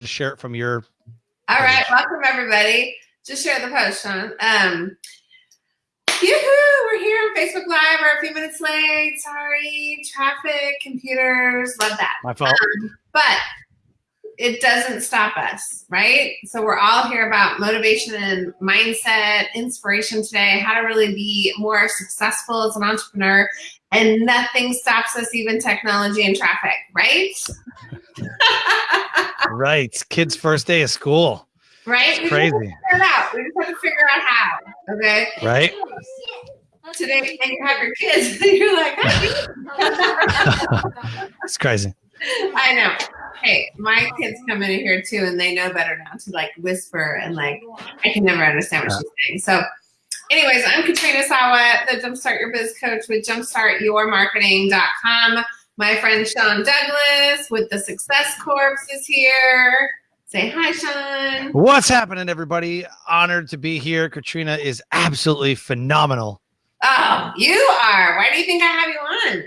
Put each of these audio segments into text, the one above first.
to share it from your. All right, welcome everybody. Just share the post, Sean. Um, yoo-hoo, we're here on Facebook Live. We're a few minutes late. Sorry, traffic, computers, love that. My fault. Um, but it doesn't stop us, right? So we're all here about motivation and mindset, inspiration today, how to really be more successful as an entrepreneur. And nothing stops us, even technology and traffic, right? right. Kids' first day of school. Right? It's crazy. We just, have to figure it out. we just have to figure out how. Okay. Right. Today, and you have your kids, and you're like, it's crazy. I know. Hey, my kids come in here too, and they know better now to like whisper and like I can never understand what she's saying. So, anyways, I'm Katrina Sawa, the Jumpstart Your Biz Coach with JumpstartYourMarketing.com. My friend Sean Douglas with the Success Corps is here. Say hi, Sean. What's happening, everybody? Honored to be here. Katrina is absolutely phenomenal. Oh, you are. Why do you think I have you on?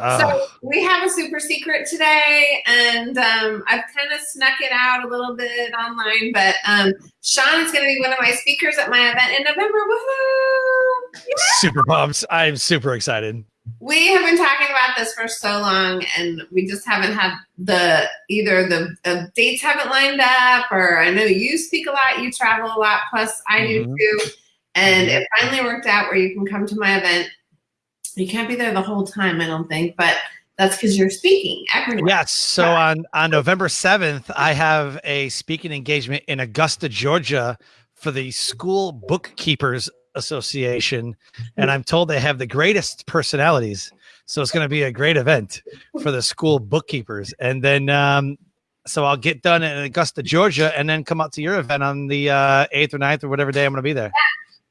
Uh, So we have a super secret today, and um, I've kind of snuck it out a little bit online. But um, Sean is going to be one of my speakers at my event in November. Woohoo! Yeah. super pumped. I'm super excited. We have been talking about this for so long, and we just haven't had the either the, the dates haven't lined up, or I know you speak a lot, you travel a lot, plus I do mm-hmm. too. And mm-hmm. it finally worked out where you can come to my event. You can't be there the whole time, I don't think, but that's because you're speaking everywhere. Yes. So on on November seventh, I have a speaking engagement in Augusta, Georgia, for the School Bookkeepers Association, and I'm told they have the greatest personalities. So it's going to be a great event for the school bookkeepers, and then. Um, so I'll get done in Augusta, Georgia, and then come out to your event on the uh, eighth or 9th or whatever day I'm going to be there.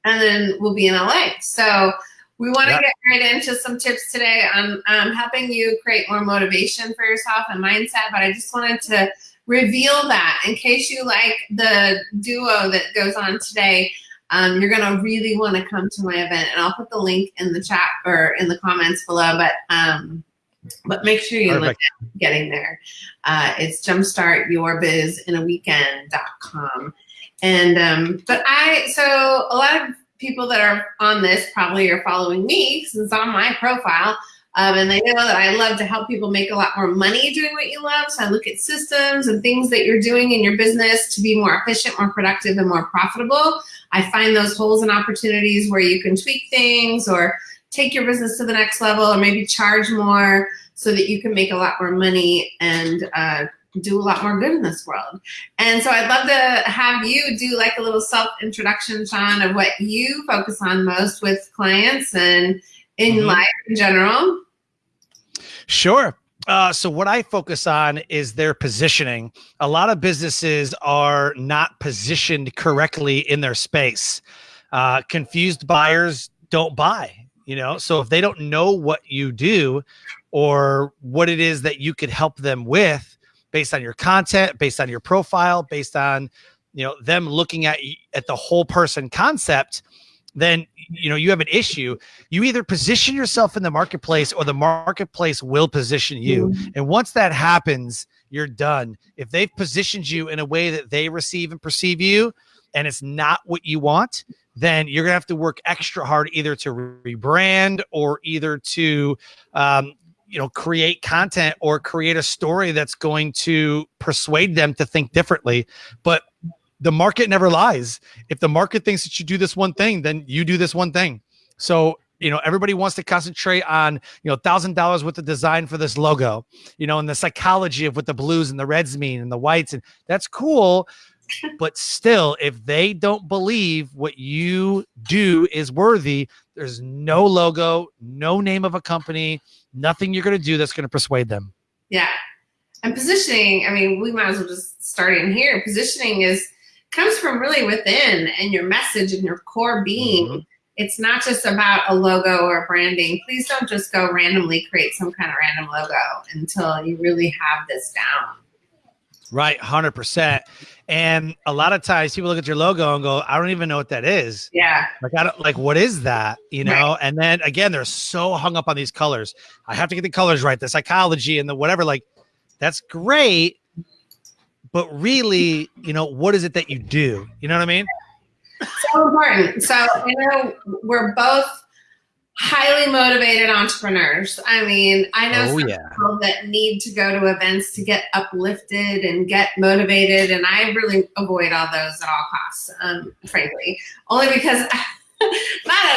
and then we'll be in LA. So we want to Yeah. get right into some tips today on um, helping you create more motivation for yourself and mindset. But I just wanted to reveal that in case you like the duo that goes on today. Um, you're gonna really want to come to my event, and I'll put the link in the chat or in the comments below. But um, but make sure you look Perfect. at getting there. Uh, it's jumpstartyourbizinaweekend.com. And um, but I so a lot of people that are on this probably are following me since on my profile. Um, and they know that I love to help people make a lot more money doing what you love. So I look at systems and things that you're doing in your business to be more efficient, more productive, and more profitable. I find those holes and opportunities where you can tweak things or take your business to the next level or maybe charge more so that you can make a lot more money and uh, do a lot more good in this world. And so I'd love to have you do like a little self introduction, Sean, of what you focus on most with clients and in Mhm. life in general. Sure. Uh, so what I focus on is their positioning. A lot of businesses are not positioned correctly in their space. Uh, confused buyers don't buy. You know, so if they don't know what you do or what it is that you could help them with, based on your content, based on your profile, based on you know them looking at at the whole person concept, then you know you have an issue you either position yourself in the marketplace or the marketplace will position you. And once that happens, you're done. If they've positioned you in a way that they receive and perceive you, and it's not what you want, then you're gonna have to work extra hard either to rebrand or either to, um, you know, create content or create a story that's going to persuade them to think differently. But the market never lies. If the market thinks that you do this one thing, then you do this one thing. So, you know, everybody wants to concentrate on, you know, thousand dollars worth of design for this logo, you know, and the psychology of what the blues and the reds mean and the whites. And that's cool. But still, if they don't believe what you do is worthy, there's no logo, no name of a company, nothing you're going to do that's going to persuade them. Yeah. And positioning, I mean, we might as well just start in here. Positioning is comes from really within and your message and your core being. Mhm. It's not just about a logo or branding. Please don't just go randomly create some kind of random logo until you really have this down. Right, 100%. And a lot of times people look at your logo and go, I don't even know what that is. Yeah. Like, I don't like what is that, you know? Right. And then again, they're so hung up on these colors. I have to get the colors right, the psychology and the whatever. Like, that's great. But really, you know, what is it that you do? You know what I mean? So important. So, you know, we're both highly motivated entrepreneurs. I mean, I know Oh, some yeah. people that need to go to events to get uplifted and get motivated, and I really avoid all those at all costs, um, frankly, only because not at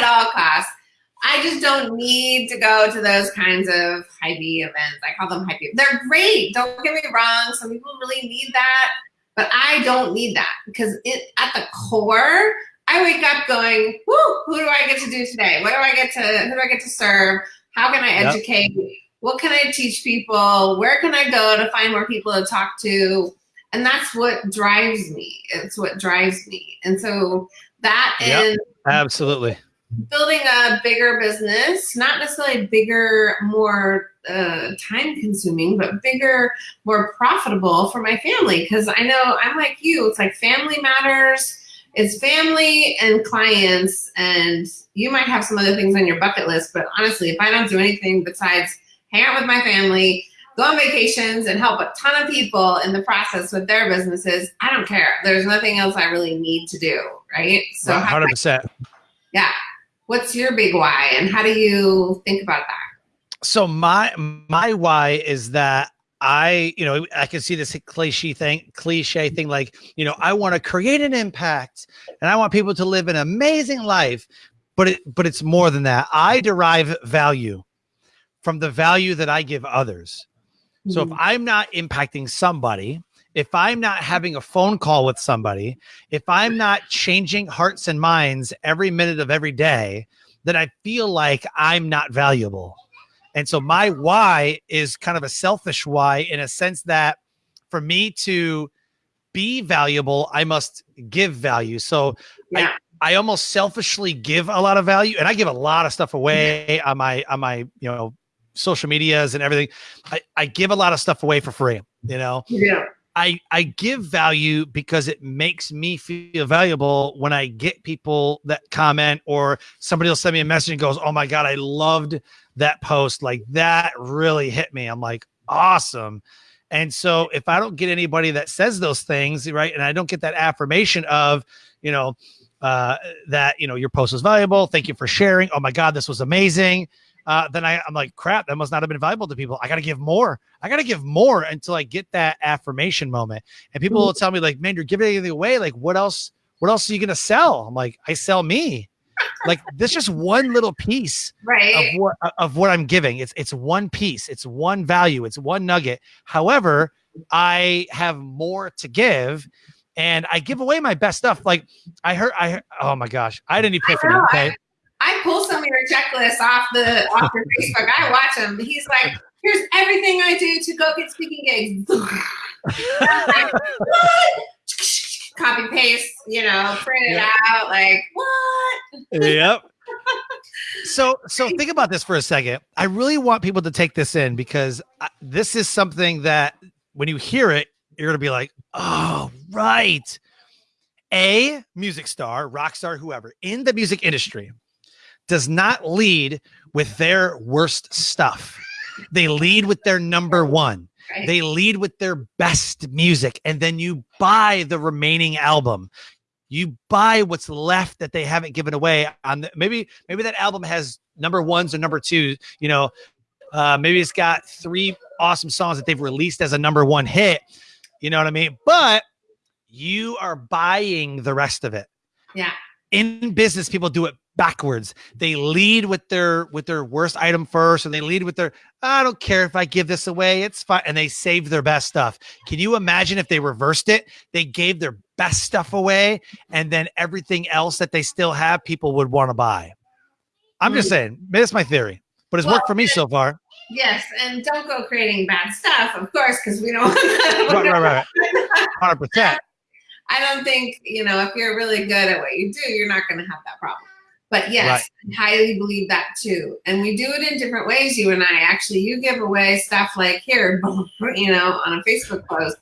all costs. I just don't need to go to those kinds of hypey events. I call them hypey. They're great. Don't get me wrong. Some people really need that, but I don't need that because it at the core, I wake up going, "Whoo! Who do I get to do today? What do I get to? Who do I get to serve? How can I Yep. educate? What can I teach people? Where can I go to find more people to talk to?" And that's what drives me. It's what drives me. And so that Yep. and Absolutely. Building a bigger business, not necessarily bigger, more uh, time consuming, but bigger, more profitable for my family. Because I know I'm like you, it's like family matters. It's family and clients, and you might have some other things on your bucket list, but honestly, if I don't do anything besides hang out with my family, go on vacations, and help a ton of people in the process with their businesses, I don't care. There's nothing else I really need to do, right? So, hundred percent. yeah. What's your big why and how do you think about that? So my my why is that I, you know, I can see this cliche thing, cliche thing like, you know, I want to create an impact and I want people to live an amazing life, but it but it's more than that. I derive value from the value that I give others. So if mm-hmm. I'm not impacting somebody, if I'm not having a phone call with somebody, if I'm not changing hearts and minds every minute of every day, then I feel like I'm not valuable. And so my why is kind of a selfish why in a sense that for me to be valuable, I must give value. So yeah. I almost selfishly give a lot of value and I give a lot of stuff away on my on my, you know, social medias and everything. I, I give a lot of stuff away for free, you know. Yeah. I I give value because it makes me feel valuable when I get people that comment or somebody will send me a message and goes, "Oh my god, I loved that post. Like that really hit me." I'm like, "Awesome." And so if I don't get anybody that says those things, right, and I don't get that affirmation of, you know, uh, that you know your post was valuable, thank you for sharing. Oh my god, this was amazing. Uh, then I, I'm like, crap, that must not have been valuable to people. I got to give more. I got to give more until I get that affirmation moment. And people will tell me, like, man, you're giving anything away. Like, what else? What else are you gonna sell? I'm like, I sell me. like, this just one little piece Right. of what of what I'm giving. It's it's one piece. It's one value. It's one nugget. However, I have more to give. And I give away my best stuff. Like I heard, I heard, oh my gosh, I didn't epiphany. Okay, pull some of your checklists off the off your Facebook. I watch him. He's like, here's everything I do to go get speaking gigs. Like, what? Copy paste, you know, print it Yeah. out. Like, what? yep. So, so think about this for a second. I really want people to take this in because I, this is something that when you hear it, you're gonna be like, "Oh, right." A music star, rock star, whoever in the music industry does not lead with their worst stuff. They lead with their number one. Right. They lead with their best music, and then you buy the remaining album. You buy what's left that they haven't given away. On the, maybe maybe that album has number ones or number twos. You know, uh, maybe it's got three awesome songs that they've released as a number one hit. You know what I mean? But you are buying the rest of it. Yeah. In business, people do it backwards. They lead with their with their worst item first, and they lead with their I don't care if I give this away, it's fine, and they save their best stuff. Can you imagine if they reversed it? They gave their best stuff away, and then everything else that they still have, people would want to buy. I'm just mm-hmm. saying, that's my theory, but it's worked for me so far. Yes, and don't go creating bad stuff, of course, because we don't. Right, right, right, hundred percent. I don't think, you know, if you're really good at what you do, you're not going to have that problem. But yes, I highly believe that too. And we do it in different ways, you and I. Actually, you give away stuff like here, you know, on a Facebook post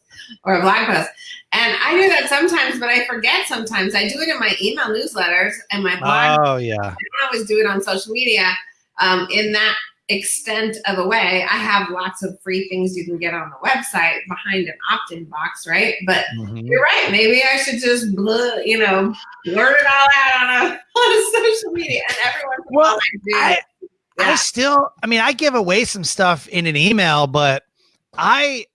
or a blog post. And I do that sometimes, but I forget sometimes. I do it in my email newsletters and my blog. Oh yeah, I always do it on social media. Um, in that extent of a way, I have lots of free things you can get on the website behind an opt-in box, right? But mm-hmm. you're right. Maybe I should just, you know, blurt it all out on a, on a social media, and everyone. Well, I, yeah. I still, I mean, I give away some stuff in an email, but I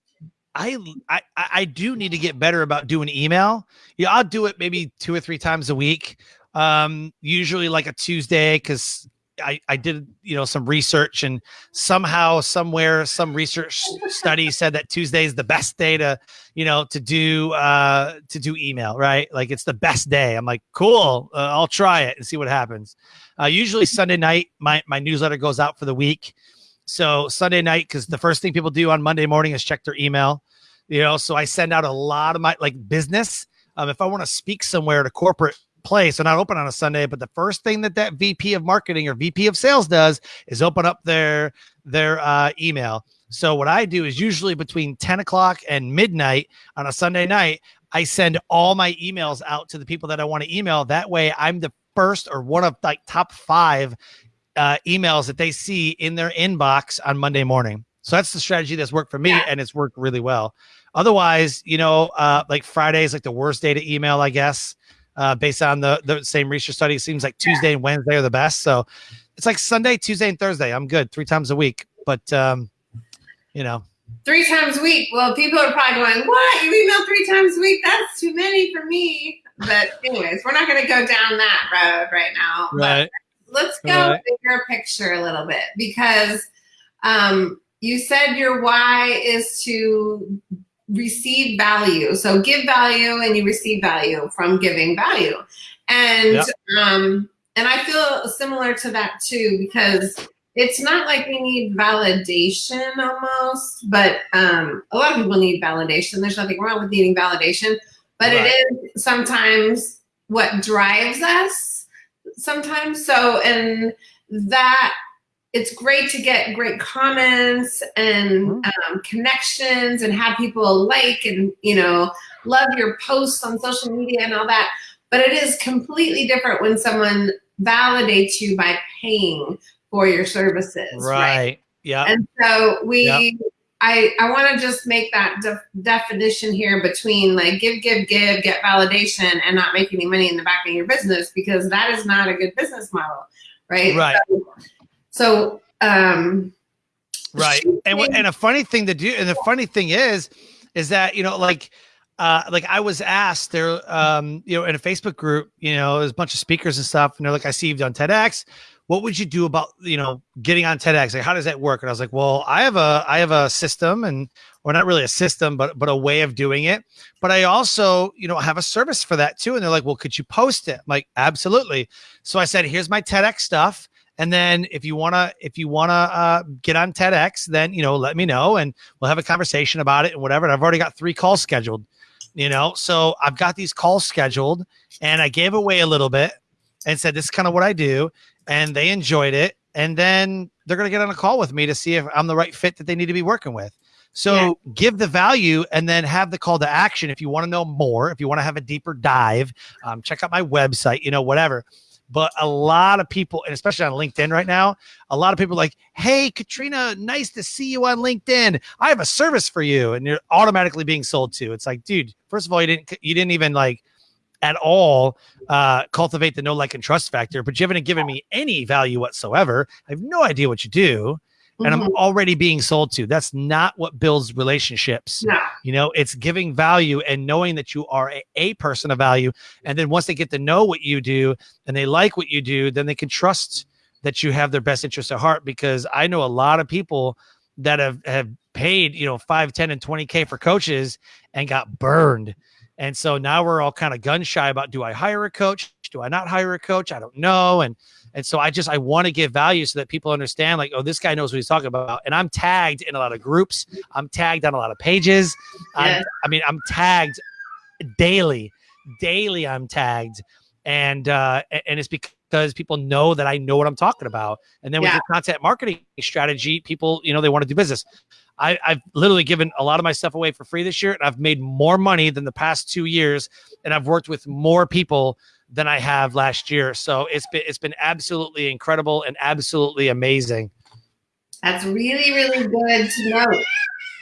I, I I do need to get better about doing email. Yeah, I'll do it maybe two or three times a week. Um, usually like a Tuesday because I, I did you know some research and somehow somewhere some research study said that Tuesday is the best day to you know to do uh to do email right like it's the best day I'm like cool uh, I'll try it and see what happens uh, usually Sunday night my my newsletter goes out for the week so Sunday night, because the first thing people do on Monday morning is check their email. You know, so I send out a lot of my like business. Um, if I want to speak somewhere a corporate place, they're not open on a Sunday, but the first thing that that VP of marketing or VP of sales does is open up their their uh, email. So what I do is usually between 10 o'clock and midnight on a Sunday night, I send all my emails out to the people that I want to email. That way I'm the first or one of like top five uh, emails that they see in their inbox on Monday morning. So that's the strategy that's worked for me, and it's worked really well. Otherwise, you know, uh, like Friday is like the worst day to email, I guess, uh, based on the the same research study. It seems like Tuesday and Wednesday are the best. So it's like Sunday, Tuesday, and Thursday. I'm good three times a week, but um, you know, three times a week. Well, people are probably going, "What? You email three times a week? That's too many for me." But anyways, we're not going to go down that road right now. Right. But let's go right. bigger picture a little bit because um, you said your why is to receive value. So give value and you receive value from giving value. And yep. um, and I feel similar to that too because it's not like we need validation almost, but um, a lot of people need validation. There's nothing wrong with needing validation, but right. it is sometimes what drives us sometimes. So, and that it's great to get great comments and mm-hmm. um, connections and have people like and you know love your posts on social media and all that but it is completely different when someone validates you by paying for your services right, right? yeah and so we yep. I, I want to just make that de- definition here between like give, give, give, get validation and not make any money in the back of your business because that is not a good business model, right? Right. So, so um, right. And and a funny thing to do, and the funny thing is, is that you know, like, uh, like I was asked there, um, you know, in a Facebook group, you know, there's a bunch of speakers and stuff, and they're like, I see you've done TEDx what would you do about you know getting on TEDx? Like, how does that work? And I was like, well, I have a I have a system, and or not really a system, but but a way of doing it. But I also you know have a service for that too. And they're like, well, could you post it? I'm like, absolutely. So I said, here's my TEDx stuff. And then if you wanna if you wanna uh, get on TEDx, then you know let me know, and we'll have a conversation about it and whatever. And I've already got three calls scheduled. You know, so I've got these calls scheduled, and I gave away a little bit and said this is kind of what I do and they enjoyed it. And then they're going to get on a call with me to see if I'm the right fit that they need to be working with. So yeah. give the value and then have the call to action. If you want to know more, if you want to have a deeper dive, um, check out my website, you know, whatever. But a lot of people, and especially on LinkedIn right now, a lot of people like, Hey, Katrina, nice to see you on LinkedIn. I have a service for you. And you're automatically being sold to. It's like, dude, first of all, you didn't, you didn't even like at all uh, cultivate the no like and trust factor, but you haven't given me any value whatsoever. I have no idea what you do. And mm-hmm. I'm already being sold to. That's not what builds relationships. No. You know, it's giving value and knowing that you are a, a person of value. And then once they get to know what you do and they like what you do, then they can trust that you have their best interest at heart. Because I know a lot of people that have, have paid, you know, five, 10, and 20K for coaches and got burned and so now we're all kind of gun shy about do I hire a coach? Do I not hire a coach? I don't know. And and so I just I want to give value so that people understand like, oh, this guy knows what he's talking about. And I'm tagged in a lot of groups. I'm tagged on a lot of pages. Yeah. I mean, I'm tagged daily. Daily I'm tagged. And uh and it's because people know that I know what I'm talking about. And then with yeah. the content marketing strategy, people, you know, they want to do business. I, have literally given a lot of my stuff away for free this year, and I've made more money than the past two years, and I've worked with more people than I have last year. So it's been it's been absolutely incredible and absolutely amazing. That's really, really good to know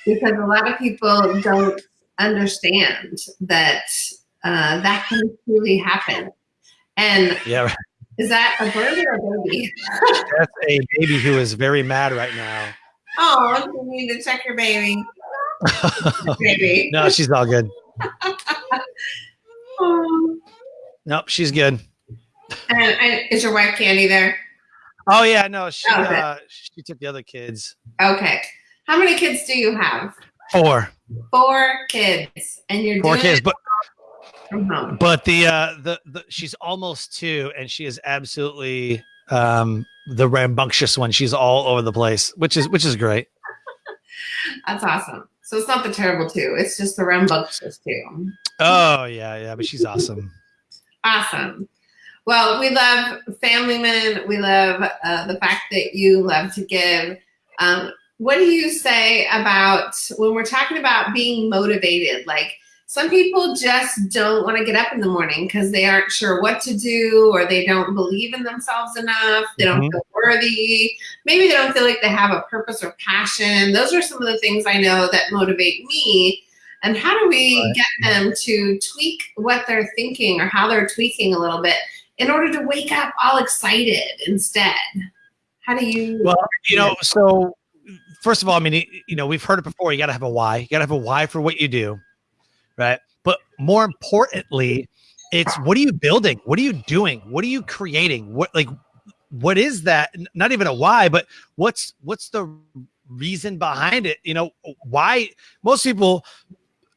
because a lot of people don't understand that uh, that can truly happen. And yeah, is that a bird or a baby? That's a baby who is very mad right now. Oh, you need to check your baby. baby. no, she's all good. oh. Nope, she's good. And, and, is your wife Candy there? Oh yeah, no, she Okay. uh, she took the other kids. Okay. How many kids do you have? Four, Four kids, and you're four doing kids, but but the uh the, the she's almost two, and she is absolutely um the rambunctious one. She's all over the place, which is which is great. That's awesome. So it's not the terrible two; it's just the rambunctious two. Oh yeah, yeah, but she's awesome. Awesome. Well, we love family men. We love uh, the fact that you love to give. Um, what do you say about when we're talking about being motivated? Like some people just don't want to get up in the morning because they aren't sure what to do or they don't believe in themselves enough. They don't Mhm. feel worthy. Maybe they don't feel like they have a purpose or passion. Those are some of the things I know that motivate me. And how do we Right. get them to tweak what they're thinking or how they're tweaking a little bit in order to wake up all excited instead? How do you? Well, you know, so first of all, I mean, you know, we've heard it before. You got to have a why. You got to have a why for what you do, right? But more importantly, it's what are you building? What are you doing? What are you creating? What like what is that? Not even a why, but what's what's the reason behind it? You know, why most people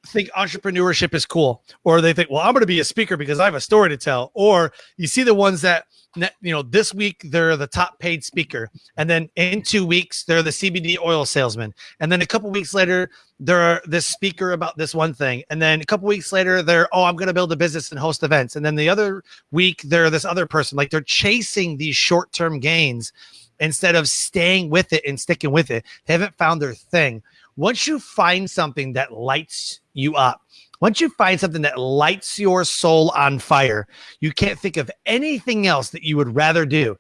think entrepreneurship is cool or they think well i'm going to be a speaker because i have a story to tell or you see the ones that you know this week they're the top paid speaker and then in two weeks they're the cbd oil salesman and then a couple weeks later they're this speaker about this one thing and then a couple weeks later they're oh i'm going to build a business and host events and then the other week they're this other person like they're chasing these short-term gains instead of staying with it and sticking with it. They haven't found their thing once you find something that lights you up once you find something that lights your soul on fire you can't think of anything else that you would rather do.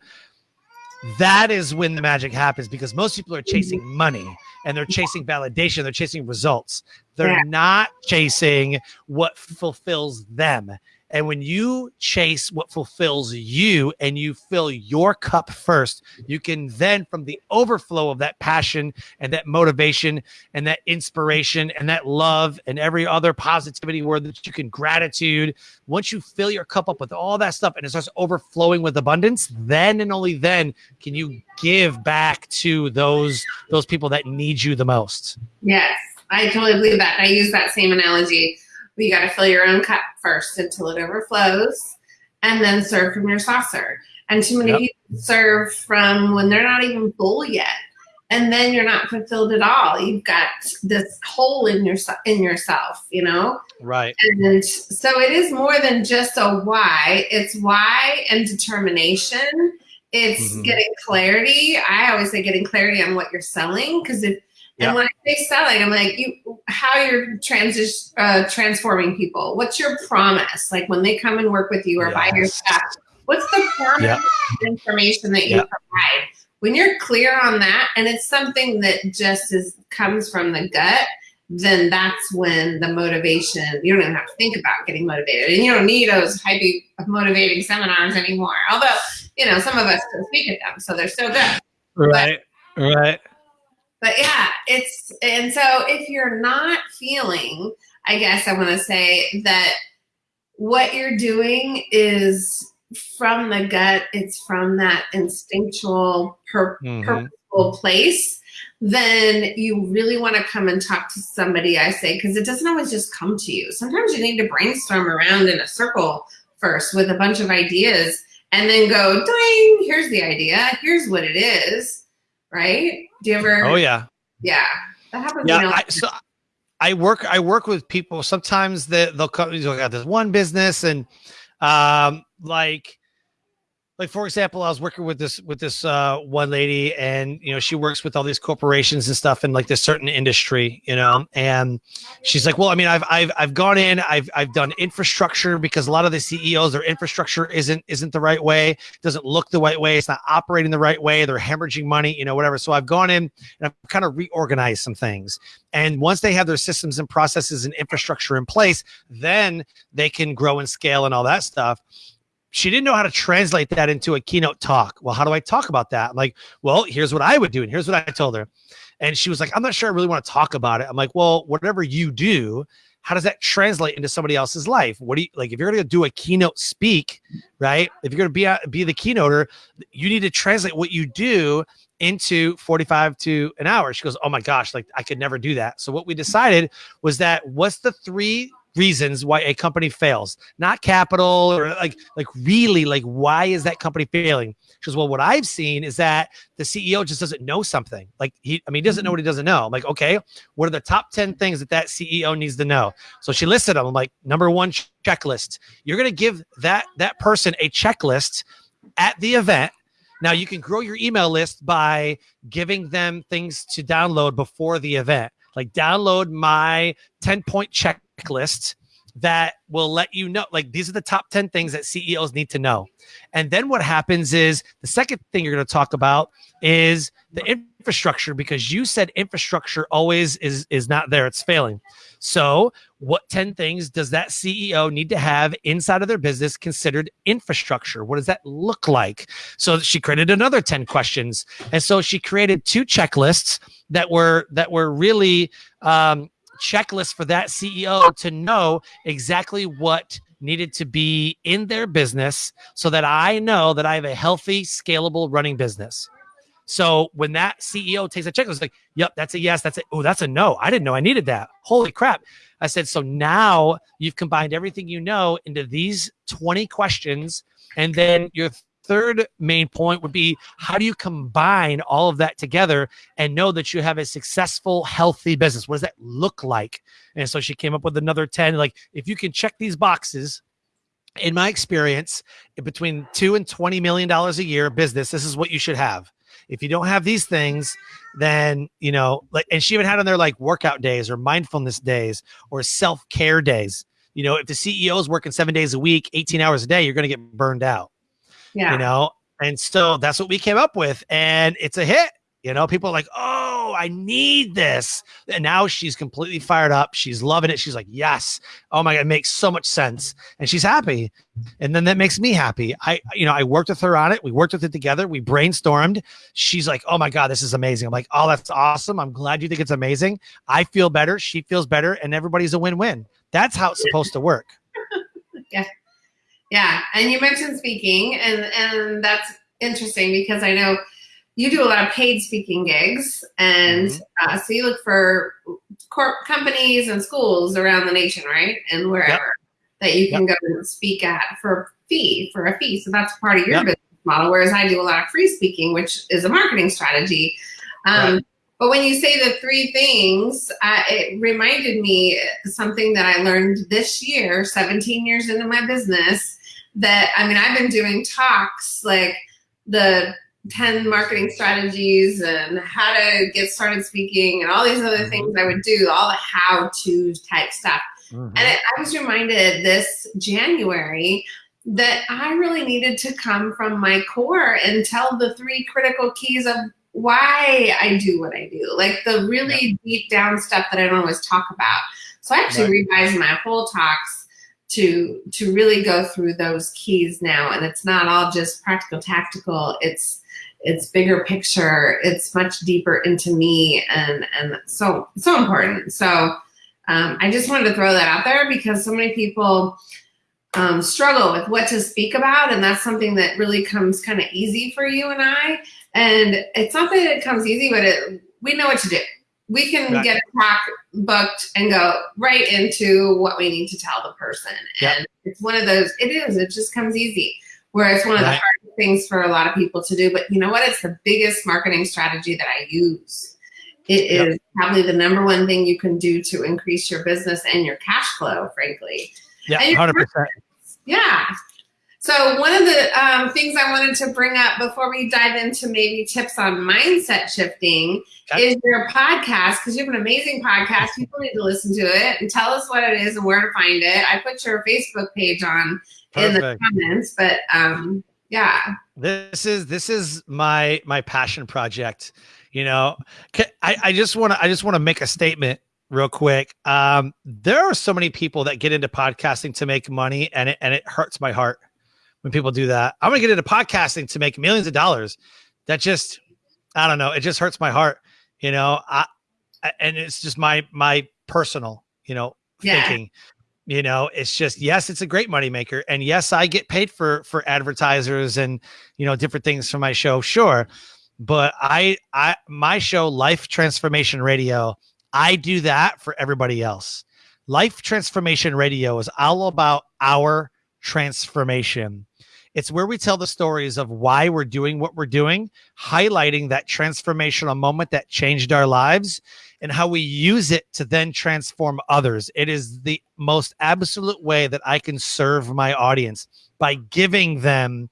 That is when the magic happens because most people are hmm. chasing money and they're chasing validation. They're chasing results. They're Yeah. not chasing what fulfills them and when you chase what fulfills you and you fill your cup first you can then from the overflow of that passion and that motivation and that inspiration and that love and every other positivity word that you can gratitude once you fill your cup up with all that stuff and it starts overflowing with abundance then and only then can you give back to those those people that need you the most Yes, I totally believe that. I use that same analogy. You got to fill your own cup first until it overflows, and then serve from your saucer. And too many Yep. people serve from when they're not even full yet, and then you're not fulfilled at all. You've got this hole in your in yourself, you know. right And so it is more than just a why. It's why and determination. It's Mhm. getting clarity. I always say getting clarity on what you're selling because if Yeah. and when I say selling, I'm like you how you're transition uh, transforming people. What's your promise? Like when they come and work with you or buy your stuff, what's the promise Yeah. information that you Yeah. provide? When you're clear on that, and it's something that just is comes from the gut, then that's when the motivation. You don't even have to think about getting motivated, and you don't need those hype motivating seminars anymore. Although you know some of us still speak at them, so they're so good. right right But yeah, it's and so if you're not feeling, I guess I want to say that what you're doing is from the gut, it's from that instinctual, pur- Mhm. purposeful place, then you really want to come and talk to somebody, I say, because it doesn't always just come to you. Sometimes you need to brainstorm around in a circle first with a bunch of ideas and then go, ding, here's the idea, here's what it is. Right? Do you ever? oh yeah Yeah, that happens. yeah you know, I, so i work i work with people sometimes they, they'll come they'll got this one business and um like like for example i was working with this with this uh one lady and you know she works with all these corporations and stuff in like this certain industry you know and she's like well i mean i've i've, I've gone in i've i've done infrastructure because a lot of the ceos their infrastructure isn't isn't the right way doesn't look the right way it's not operating the right way they're hemorrhaging money you know whatever. So i've gone in and i've kind of reorganized some things. And once they have their systems and processes and infrastructure in place then they can grow and scale and all that stuff she didn't know how to translate that into a keynote talk. Well, how do I talk about that? I'm like, well, here's what I would do. And here's what I told her. And she was like, I'm not sure I really want to talk about it. I'm like, well, whatever you do, how does that translate into somebody else's life? What do you like if you're to do a keynote speak, right? If you're to be a, be the keynoter, you need to translate what you do into 45 to an hour. She goes, "Oh my gosh, like I could never do that." So what we decided was that what's the three reasons why a company fails, not capital or like like really like why is that company failing? She Because well, what I've seen is that the CEO just doesn't know something. Like he, I mean, he doesn't know what he doesn't know. I'm like, okay, what are the top ten things that that CEO needs to know? So she listed them. I'm like, number one checklist. You're gonna give that that person a checklist at the event. Now you can grow your email list by giving them things to download before the event. Like download my 10 point checklist that will let you know like these are the top 10 things that CEOs need to know. And then what happens is the second thing you're going to talk about is the infrastructure because you said infrastructure always is is not there it's failing. So, what 10 things does that CEO need to have inside of their business considered infrastructure? What does that look like? So, she created another 10 questions. And so she created two checklists that were that were really um checklist for that CEO to know exactly what needed to be in their business so that I know that I have a healthy, scalable running business. So when that CEO takes a checklist, like, yep, that's a yes, that's a oh, that's a no. I didn't know I needed that. Holy crap. I said, so now you've combined everything you know into these 20 questions, and then your third main point would be how do you combine all of that together and know that you have a successful, healthy business? What does that look like? And so she came up with another 10. Like, if you can check these boxes, in my experience, between two and twenty million dollars a year business, this is what you should have. If you don't have these things, then you know, like, and she even had on there like workout days or mindfulness days or self care days. You know, if the CEO is working seven days a week, 18 hours a day, you're going to get burned out. Yeah. You know, and so that's what we came up with. And it's a hit. You know, people are like, oh, I need this. And now she's completely fired up. She's loving it. She's like, yes. Oh my God, it makes so much sense. And she's happy. And then that makes me happy. I, you know, I worked with her on it. We worked with it together. We brainstormed. She's like, oh my God, this is amazing. I'm like, oh, that's awesome. I'm glad you think it's amazing. I feel better. She feels better. And everybody's a win win. That's how it's supposed to work. yeah. Yeah, and you mentioned speaking, and and that's interesting because I know you do a lot of paid speaking gigs, and mm-hmm. uh, so you look for corp companies and schools around the nation, right, and wherever yep. that you can yep. go and speak at for a fee for a fee. So that's part of your yep. business model. Whereas I do a lot of free speaking, which is a marketing strategy. Um, right. But when you say the three things, uh, it reminded me something that I learned this year, 17 years into my business. That I mean, I've been doing talks like the 10 marketing strategies and how to get started speaking and all these other mm-hmm. things I would do, all the how to type stuff. Mm-hmm. And it, I was reminded this January that I really needed to come from my core and tell the three critical keys of why I do what I do, like the really yeah. deep down stuff that I don't always talk about. So I actually right. revised my whole talks to to really go through those keys now, and it's not all just practical tactical. It's it's bigger picture. It's much deeper into me, and and so so important. So um, I just wanted to throw that out there because so many people. Um, struggle with what to speak about, and that's something that really comes kind of easy for you and I. And it's not that it comes easy, but it, we know what to do. We can right. get a talk booked and go right into what we need to tell the person. Yep. And it's one of those, it is, it just comes easy. Where it's one of right. the hardest things for a lot of people to do. But you know what? It's the biggest marketing strategy that I use. It yep. is probably the number one thing you can do to increase your business and your cash flow, frankly. Yeah, 100%. Yeah. So one of the um, things I wanted to bring up before we dive into maybe tips on mindset shifting okay. is your podcast because you have an amazing podcast. People need to listen to it and tell us what it is and where to find it. I put your Facebook page on Perfect. in the comments, but um, yeah, this is this is my my passion project. You know, I, I just want to I just want to make a statement real quick. Um, there are so many people that get into podcasting to make money, and it and it hurts my heart when people do that. I'm gonna get into podcasting to make millions of dollars. That just, I don't know. It just hurts my heart, you know. I, and it's just my my personal, you know, yeah. thinking. You know, it's just yes, it's a great moneymaker, and yes, I get paid for for advertisers and you know different things for my show, sure. But I I my show, Life Transformation Radio, I do that for everybody else. Life Transformation Radio is all about our transformation. It's where we tell the stories of why we're doing what we're doing, highlighting that transformational moment that changed our lives and how we use it to then transform others. It is the most absolute way that I can serve my audience by giving them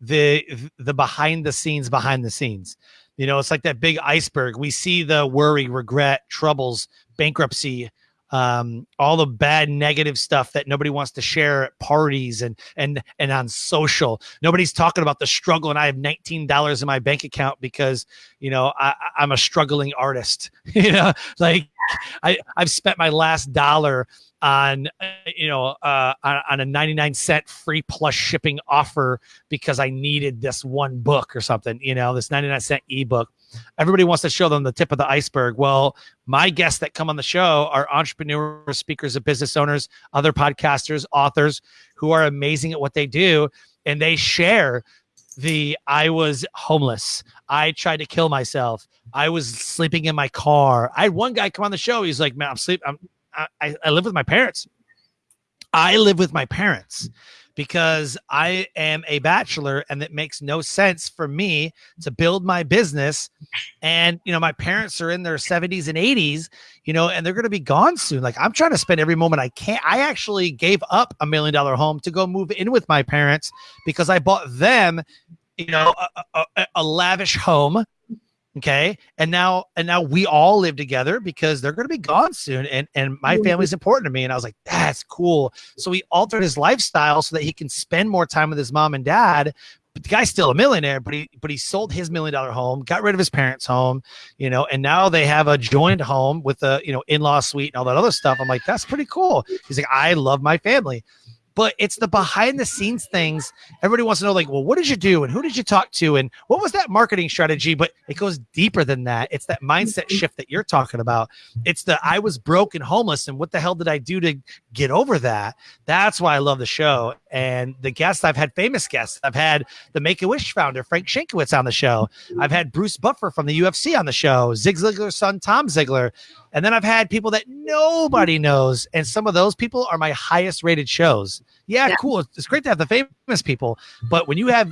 the the behind the scenes behind the scenes. You know, it's like that big iceberg. We see the worry, regret, troubles, bankruptcy, um, all the bad negative stuff that nobody wants to share at parties and and and on social. Nobody's talking about the struggle, and I have nineteen dollars in my bank account because you know I, I'm a struggling artist. you know, like I I've spent my last dollar on you know uh, on, on, a 99 cent free plus shipping offer because I needed this one book or something you know this 99 cent ebook everybody wants to show them the tip of the iceberg well my guests that come on the show are entrepreneurs speakers of business owners other podcasters authors who are amazing at what they do and they share the I was homeless. I tried to kill myself. I was sleeping in my car. I had one guy come on the show. He's like, "Man, I'm sleep. I'm I, I live with my parents. I live with my parents because I am a bachelor and it makes no sense for me to build my business. And, you know, my parents are in their 70s and 80s, you know, and they're going to be gone soon. Like I'm trying to spend every moment I can. I actually gave up a million dollar home to go move in with my parents because I bought them, you know, a, a, a lavish home okay? And now and now we all live together because they're going to be gone soon and and my family's important to me and i was like that's cool. So he altered his lifestyle so that he can spend more time with his mom and dad. But the guy's still a millionaire but he but he sold his million dollar home got rid of his parents home you know and now they have a joined home with a you know in-law suite and all that other stuff. I'm like that's pretty cool. He's like i love my family but it's the behind the scenes things. Everybody wants to know, like, well, what did you do and who did you talk to and what was that marketing strategy? But it goes deeper than that. It's that mindset mm-hmm. shift that you're talking about. It's the I was broke and homeless and what the hell did I do to get over that? That's why I love the show. And the guests I've had famous guests. I've had the Make a Wish founder Frank Shankwitz on the show. I've had Bruce Buffer from the UFC on the show. Zig Ziglar's son Tom Ziglar. And then I've had people that nobody knows. And some of those people are my highest rated shows. Yeah, yeah. cool. It's great to have the famous people. But when you have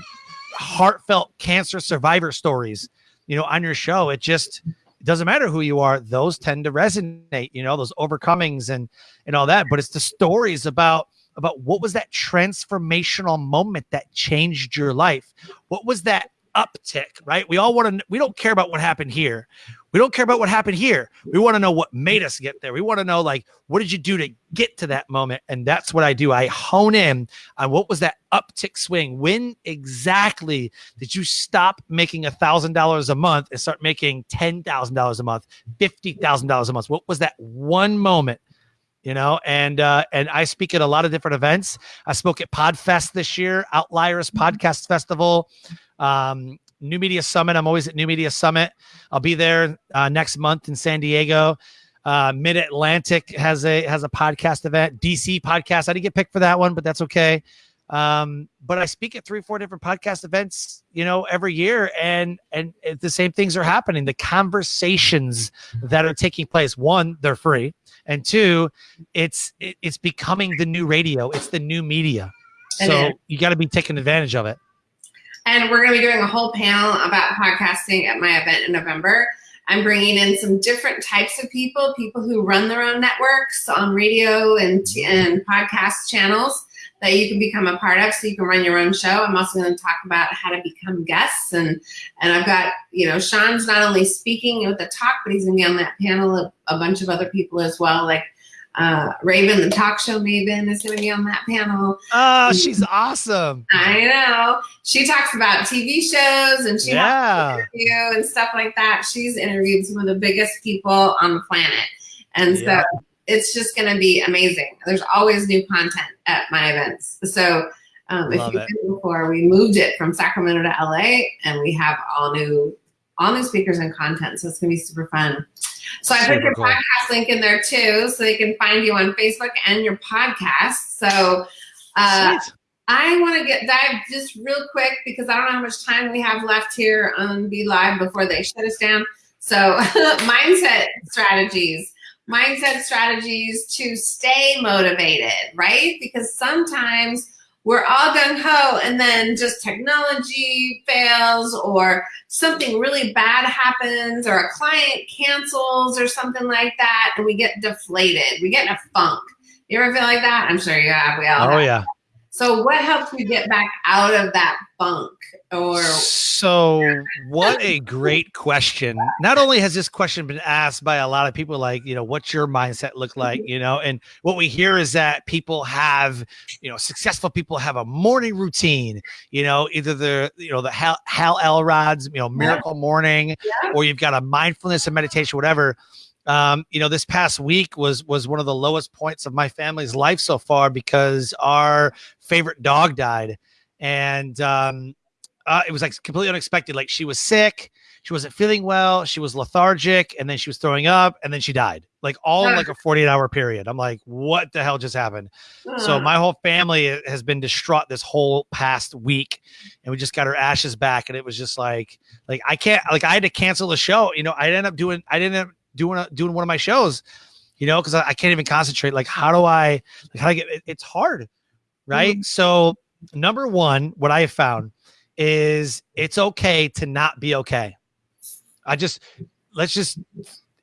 heartfelt cancer survivor stories, you know, on your show, it just it doesn't matter who you are. Those tend to resonate, you know, those overcomings and and all that. But it's the stories about about what was that transformational moment that changed your life? What was that uptick, right? We all want to, we don't care about what happened here. We don't care about what happened here. We want to know what made us get there. We want to know, like, what did you do to get to that moment? And that's what I do. I hone in on what was that uptick swing? When exactly did you stop making a thousand dollars a month and start making ten thousand dollars a month, fifty thousand dollars a month? What was that one moment? you know and uh and i speak at a lot of different events i spoke at podfest this year outliers podcast festival um, New Media Summit. I'm always at New Media Summit. I'll be there uh, next month in San Diego. Uh, Mid Atlantic has a has a podcast event. DC podcast. I didn't get picked for that one, but that's okay. Um, but I speak at three, four different podcast events, you know, every year, and and the same things are happening. The conversations that are taking place. One, they're free, and two, it's it, it's becoming the new radio. It's the new media. So you got to be taking advantage of it. And we're going to be doing a whole panel about podcasting at my event in November. I'm bringing in some different types of people, people who run their own networks on radio and, and podcast channels that you can become a part of so you can run your own show. I'm also going to talk about how to become guests and and I've got, you know, Sean's not only speaking with the talk, but he's going to be on that panel of a bunch of other people as well like uh, Raven, the talk show maven, is going to be on that panel. Oh, she's awesome. I know. She talks about TV shows and she yeah. interview and stuff like that. She's interviewed some of the biggest people on the planet. And yeah. so it's just going to be amazing. There's always new content at my events. So um, if you've been before, we moved it from Sacramento to LA and we have all new all new speakers and content. So it's going to be super fun. So I put your cool. podcast link in there too, so they can find you on Facebook and your podcast. So uh, I want to get dive just real quick because I don't know how much time we have left here on BeLive before they shut us down. So mindset strategies, mindset strategies to stay motivated, right? Because sometimes we're all gung ho and then just technology fails or something really bad happens or a client cancels or something like that and we get deflated. We get in a funk. You ever feel like that? I'm sure you have. We all Oh, have. yeah. So what helps you get back out of that funk? Or so what a great question. Not only has this question been asked by a lot of people like, you know, what's your mindset look like, you know, and what we hear is that people have, you know, successful people have a morning routine, you know, either the, you know, the Hal, Hal Elrod's, you know, miracle morning, yeah. or you've got a mindfulness and meditation, whatever um, you know, this past week was was one of the lowest points of my family's life so far because our favorite dog died, and um, uh, it was like completely unexpected. Like she was sick, she wasn't feeling well, she was lethargic, and then she was throwing up, and then she died. Like all in like a 48 hour period. I'm like, what the hell just happened? So my whole family has been distraught this whole past week, and we just got her ashes back, and it was just like, like I can't, like I had to cancel the show. You know, I ended up doing, I didn't doing a, doing one of my shows, you know, because I, I, can't even concentrate. Like, how do I, like, how do I get? It, it's hard, right? Mm-hmm. So, number one, what I have found is it's okay to not be okay. I just let's just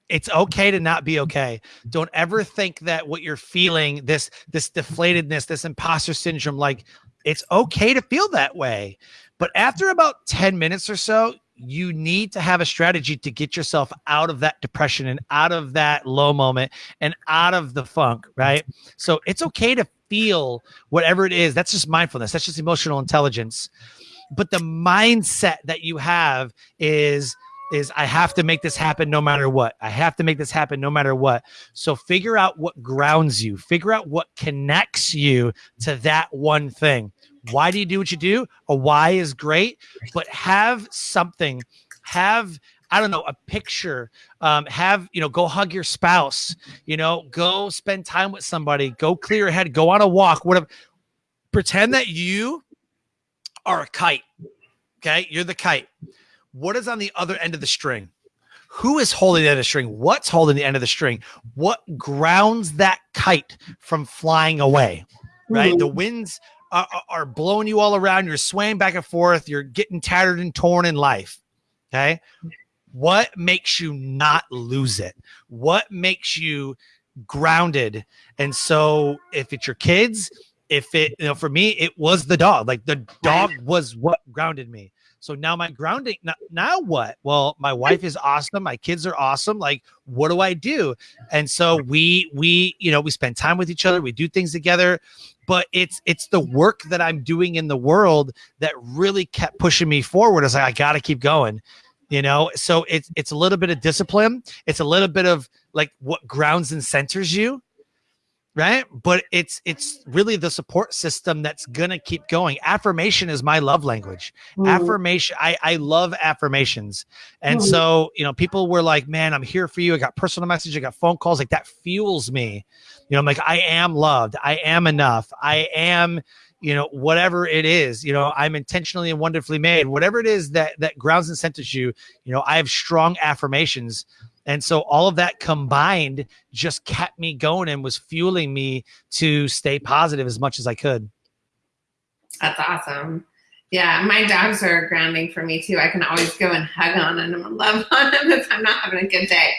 it's okay to not be okay. Don't ever think that what you're feeling, this this deflatedness, this imposter syndrome, like it's okay to feel that way. But after about 10 minutes or so, you need to have a strategy to get yourself out of that depression and out of that low moment and out of the funk, right? So it's okay to feel whatever it is. That's just mindfulness, that's just emotional intelligence. But the mindset that you have is is I have to make this happen no matter what. I have to make this happen no matter what. So figure out what grounds you, figure out what connects you to that one thing. Why do you do what you do? A why is great, but have something, have I don't know, a picture. Um, have you know, go hug your spouse. You know, go spend time with somebody. Go clear your head. Go on a walk. Whatever. Pretend that you are a kite. Okay, you're the kite. What is on the other end of the string? Who is holding the end of the string? What's holding the end of the string? What grounds that kite from flying away? Right, mm-hmm. the winds are, are blowing you all around. You're swaying back and forth. You're getting tattered and torn in life. Okay. What makes you not lose it? What makes you grounded? And so, if it's your kids, if it, you know, for me, it was the dog. Like the dog was what grounded me. So now my grounding, now, now what? Well, my wife is awesome. My kids are awesome. Like, what do I do? And so we, we, you know, we spend time with each other. We do things together but it's it's the work that I'm doing in the world that really kept pushing me forward. It's like I got to keep going, you know. So it's it's a little bit of discipline. It's a little bit of like what grounds and centers you, right? But it's it's really the support system that's gonna keep going. Affirmation is my love language. Mm. Affirmation, I I love affirmations, and mm. so you know people were like, "Man, I'm here for you." I got personal message, I got phone calls, like that fuels me you know, I'm like, I am loved. I am enough. I am, you know, whatever it is, you know, I'm intentionally and wonderfully made. Whatever it is that that grounds and centers you, you know, I have strong affirmations. And so all of that combined just kept me going and was fueling me to stay positive as much as I could. That's awesome. Yeah, my dogs are grounding for me too. I can always go and hug on them and love on them if I'm not having a good day.